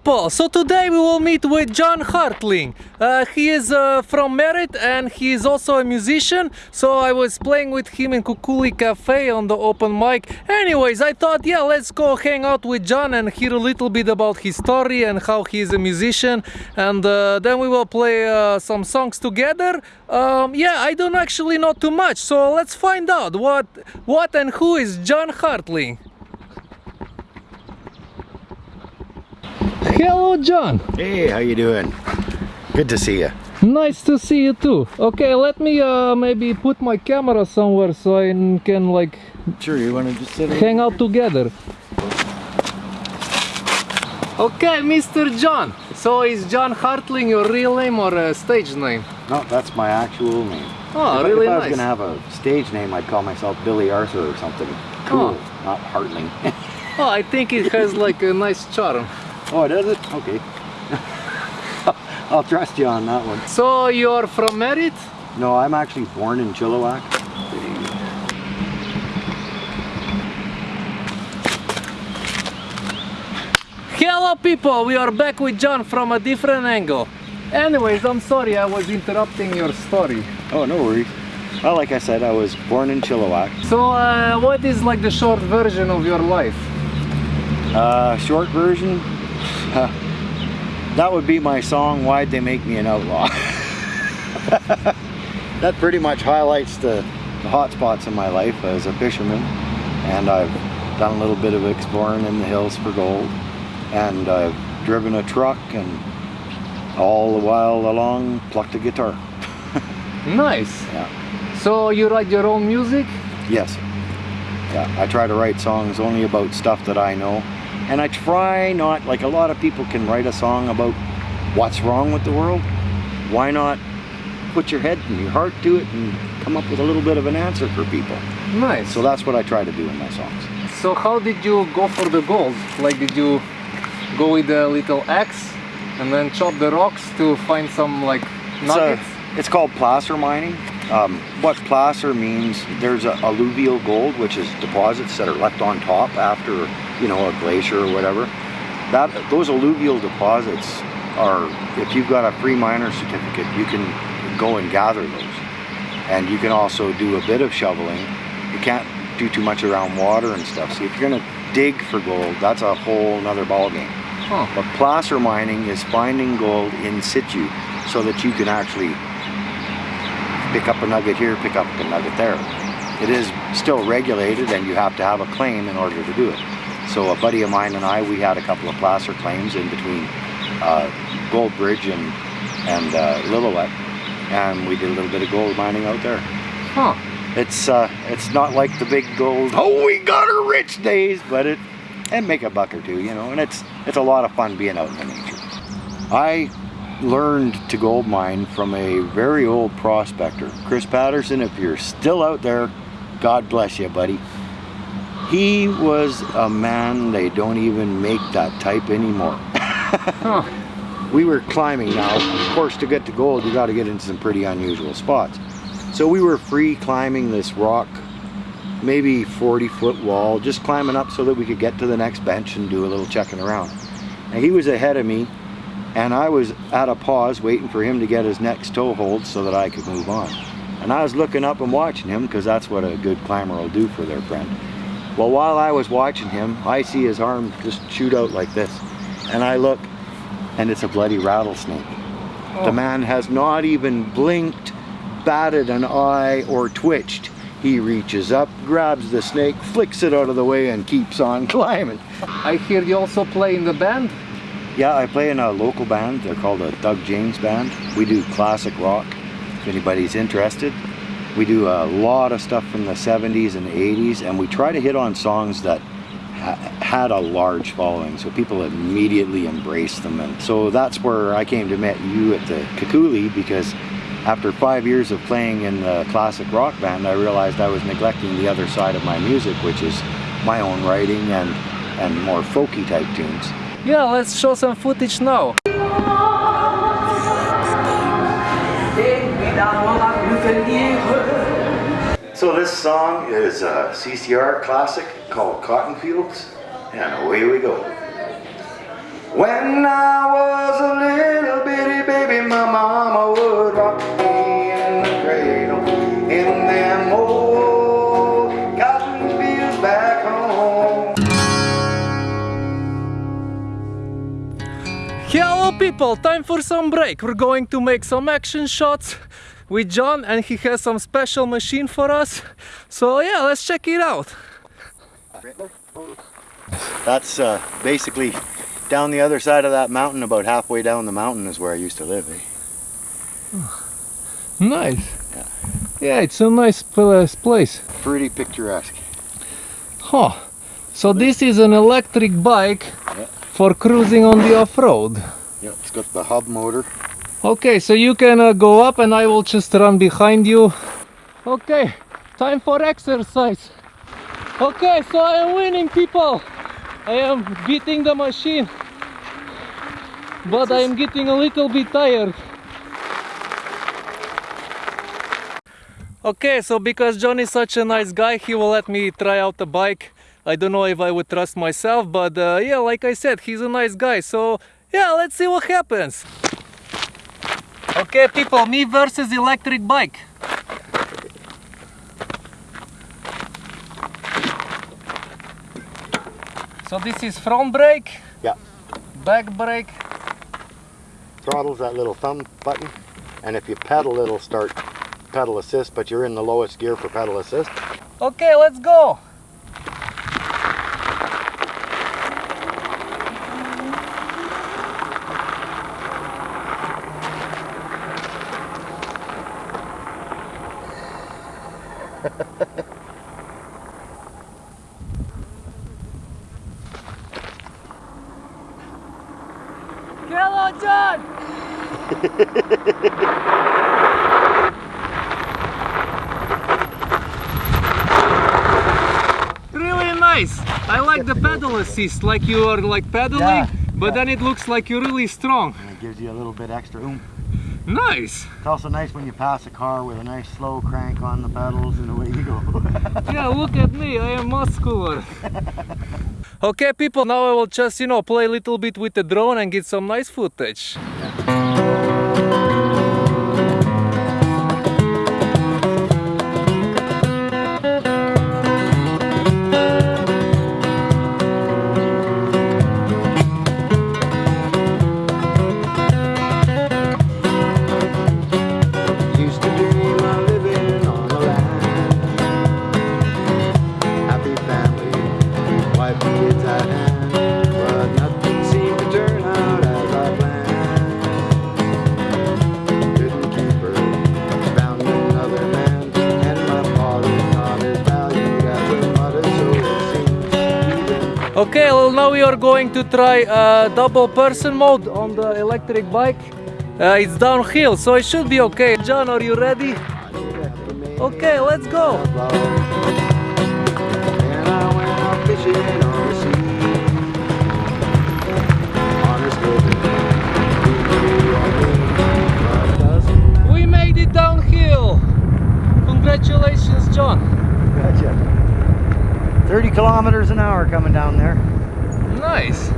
people, so today we will meet with John Hartling. Uh, he is uh, from Merritt and he is also a musician. So I was playing with him in Kukuli Cafe on the open mic. Anyways, I thought, yeah, let's go hang out with John and hear a little bit about his story and how he is a musician. And uh, then we will play uh, some songs together. Um, yeah, I don't actually know too much, so let's find out what, what and who is John Hartling. Hello, John. Hey, how you doing? Good to see you. Nice to see you too. Okay, let me uh, maybe put my camera somewhere so I can like Sure, you want to just sit hang out together. Okay, Mr. John. So is John Hartling your real name or a stage name? No, that's my actual name. Oh, if, really if I was gonna have a stage name, I'd call myself Billy Arthur or something. Cool, Oh. not Hartling. Oh, I think it has like a nice charm. Oh, does it? Okay. I'll trust you on that one. So you're from Merritt? No, I'm actually born in Chilliwack. Hello people, we are back with John from a different angle. Anyways, I'm sorry I was interrupting your story. Oh, no worries. Well, like I said, I was born in Chilliwack. So uh, what is like the short version of your life? Uh, short version, that would be my song, Why'd They Make Me an Outlaw? that pretty much highlights the, the hot spots in my life as a fisherman. And I've done a little bit of exploring in the hills for gold. And I've driven a truck and all the while along plucked a guitar. Nice. Yeah. So you write your own music? Yes. Yeah, I try to write songs only about stuff that I know. And I try not, like a lot of people can write a song about what's wrong with the world. Why not put your head and your heart to it and come up with a little bit of an answer for people? Nice. So that's what I try to do in my songs. So how did you go for the gold? Like did you go with a little axe and then chop the rocks to find some like It's, a- nuggets? it's called placer mining. Um, what placer means, there's a alluvial gold, which is deposits that are left on top after, you know, a glacier or whatever. That Those alluvial deposits are, if you've got a free miner certificate, you can go and gather those. And you can also do a bit of shoveling. You can't do too much around water and stuff. See, if you're gonna dig for gold, that's a whole nother ballgame. Huh. But placer mining is finding gold in situ so that you can actually pick up a nugget here, pick up a nugget there. It is still regulated and you have to have a claim in order to do it. So a buddy of mine and I, we had a couple of placer claims in between uh, Gold Bridge and, and uh, Lillooet and we did a little bit of gold mining out there. Huh. It's uh, it's not like the big gold, oh we got her rich days, but it and make a buck or two, you know, and it's it's a lot of fun being out in the nature. I learned to gold mine from a very old prospector, Chris Patterson. If you're still out there, God bless you, buddy. He was a man they don't even make that type anymore. Huh. we were climbing now. Of course, to get to gold, you got to get into some pretty unusual spots. So we were free climbing this rock, maybe 40 foot wall, just climbing up so that we could get to the next bench and do a little checking around. And he was ahead of me, and I was at a pause waiting for him to get his next toe hold so that I could move on. And I was looking up and watching him because that's what a good climber will do for their friend. Well, while I was watching him, I see his arm just shoot out like this. And I look, and it's a bloody rattlesnake. The Oh. man has not even blinked, batted an eye, or twitched. He reaches up, grabs the snake, flicks it out of the way, and keeps on climbing. I hear you also play in the band? Yeah, I play in a local band. They're called the Doug James Band. We do classic rock, if anybody's interested. We do a lot of stuff from the 70s and 80s, and we try to hit on songs that ha had a large following, so people immediately embraced them. And so that's where I came to meet you at the Kukuli, because after five years of playing in the classic rock band, I realized I was neglecting the other side of my music, which is my own writing and, and more folky type tunes. Yeah, let's show some footage now. So this song is a CCR classic called Cotton Fields, and away we go. When I was a little bitty baby, my mama would rock me in the cradle in them old cotton fields back home. Hello people, time for some break. We're going to make some action shots with John and he has some special machine for us. So yeah, let's check it out. That's uh, basically down the other side of that mountain, about halfway down the mountain is where I used to live. Eh? Nice. Yeah. yeah, it's a nice place. Pretty picturesque. Huh. So this is an electric bike yeah. for cruising on the off-road. Yeah, it's got the hub motor. Okay, so you can uh, go up and I will just run behind you. Okay, time for exercise. Okay, so I am winning people. I am beating the machine but I am getting a little bit tired okay so because John is such a nice guy he will let me try out the bike I don't know if I would trust myself but uh, yeah like I said he's a nice guy so yeah let's see what happens okay people me versus electric bike So this is front brake? Yeah. Back brake? Throttle's that little thumb button. And if you pedal, it'll start pedal assist, but you're in the lowest gear for pedal assist. Okay, let's go. Hello, John! really nice! I like the pedal assist, like you are like pedaling, yeah, but yeah. then it looks like you're really strong. And it gives you a little bit extra oomph. Nice! It's also nice when you pass a car with a nice slow crank on the pedals and away you go. yeah, look at me, I am muscular. Okay people, now I will just, you know, play a little bit with the drone and get some nice footage. Okay, well now we are going to try a double person mode on the electric bike. Uh, it's downhill, so it should be okay. John, are you ready? Okay, let's go. We made it downhill. Congratulations, John. Gotcha. 30 kilometers an hour coming down there. Nice.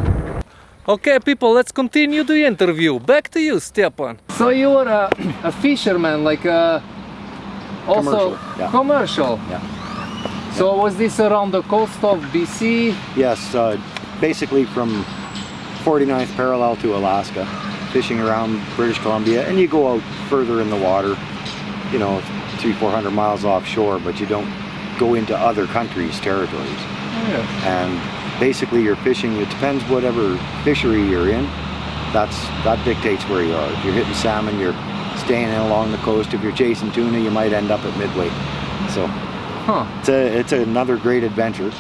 Okay, people, let's continue the interview. Back to you, Stepan. So you were a, a fisherman, like a, uh, also commercial. Yeah. commercial. yeah. So was this around the coast of BC? Yes, uh, basically from 49th parallel to Alaska, fishing around British Columbia, and you go out further in the water, you know, three, 400 miles offshore, but you don't go into other countries' territories. Oh, and basically you're fishing, it depends whatever fishery you're in, that's that dictates where you are. If you're hitting salmon, you're staying along the coast. If you're chasing tuna, you might end up at Midway. So huh. it's, a, it's another great adventure.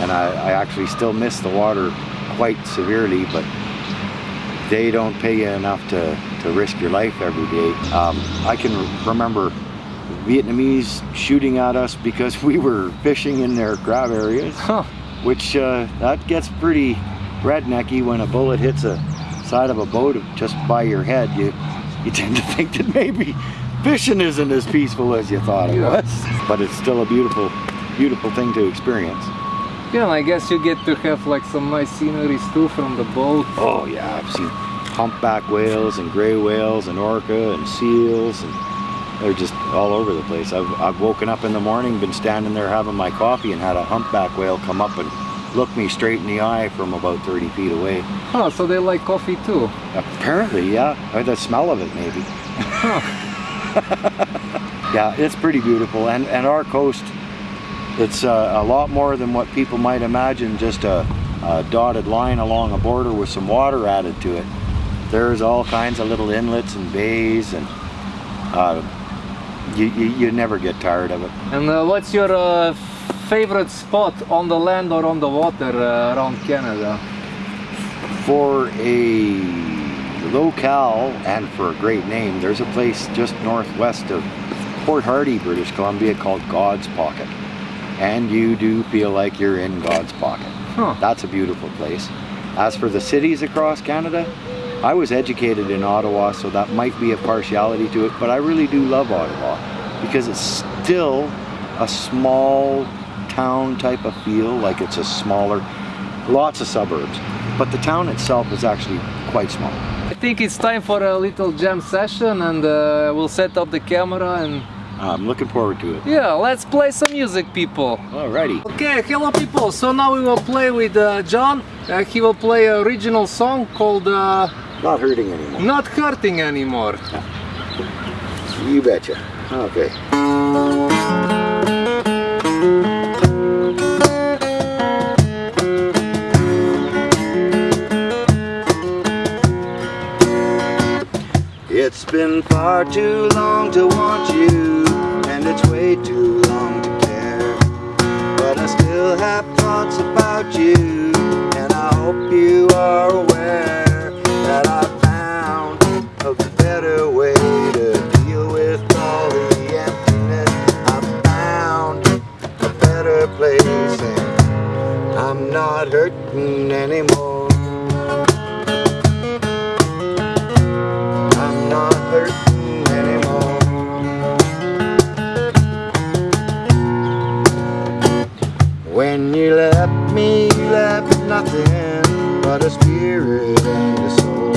And I, I actually still miss the water quite severely, but they don't pay you enough to, to risk your life every day. Um, I can remember Vietnamese shooting at us because we were fishing in their crab areas. Huh. Which uh, that gets pretty rednecky when a bullet hits a side of a boat just by your head. You you tend to think that maybe fishing isn't as peaceful as you thought it yeah. was. But it's still a beautiful, beautiful thing to experience. Yeah, I guess you get to have like some nice sceneries too from the boat. Oh yeah, I've seen humpback whales and gray whales and orca and seals and they're just all over the place. I've, I've woken up in the morning, been standing there having my coffee and had a humpback whale come up and look me straight in the eye from about 30 feet away. Oh, so they like coffee too. Apparently, yeah. Or the smell of it maybe. Huh. yeah, it's pretty beautiful. And, and our coast, it's uh, a lot more than what people might imagine, just a, a dotted line along a border with some water added to it. There's all kinds of little inlets and bays and uh, you, you, you, never get tired of it. And uh, what's your uh, favorite spot on the land or on the water uh, around Canada? For a locale and for a great name, there's a place just northwest of Port Hardy, British Columbia called God's Pocket. And you do feel like you're in God's Pocket. Huh. That's a beautiful place. As for the cities across Canada, I was educated in Ottawa, so that might be a partiality to it, but I really do love Ottawa because it's still a small town type of feel, like it's a smaller, lots of suburbs. But the town itself is actually quite small. I think it's time for a little jam session and uh, we'll set up the camera and I'm looking forward to it. Yeah, let's play some music, people. Alrighty. Okay, hello, people. So now we will play with uh, John. Uh, he will play a original song called uh, not hurting anymore. Not hurting anymore. You betcha. Okay. It's been far too long to want you And it's way too long to care But I still have thoughts about you but a spirit and a soul.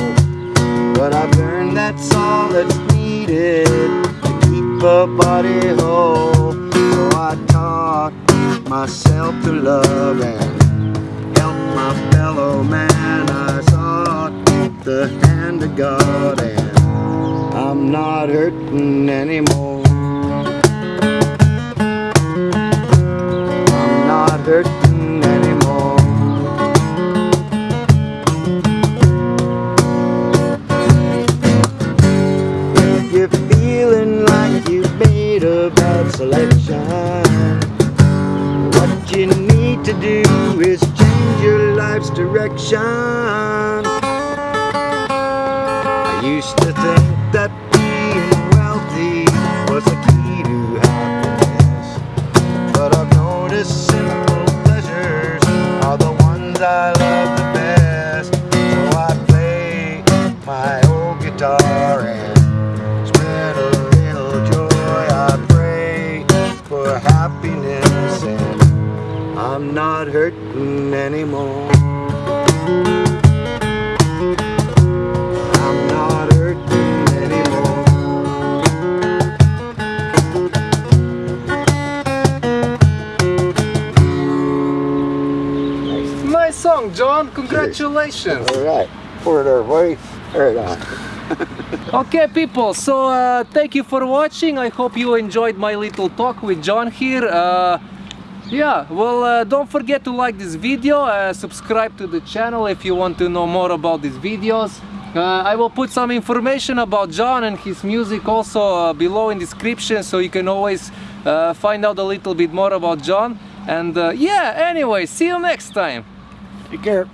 But I've learned that's all that's needed to keep a body whole. So I taught myself to love and help my fellow man. I sought the hand of God and I'm not hurting anymore. Used to think that Congratulations. All right. Pour it over, boy. Right on. okay people so uh, thank you for watching I hope you enjoyed my little talk with John here uh, yeah well uh, don't forget to like this video uh, subscribe to the channel if you want to know more about these videos uh, I will put some information about John and his music also uh, below in description so you can always uh, find out a little bit more about John and uh, yeah anyway see you next time take care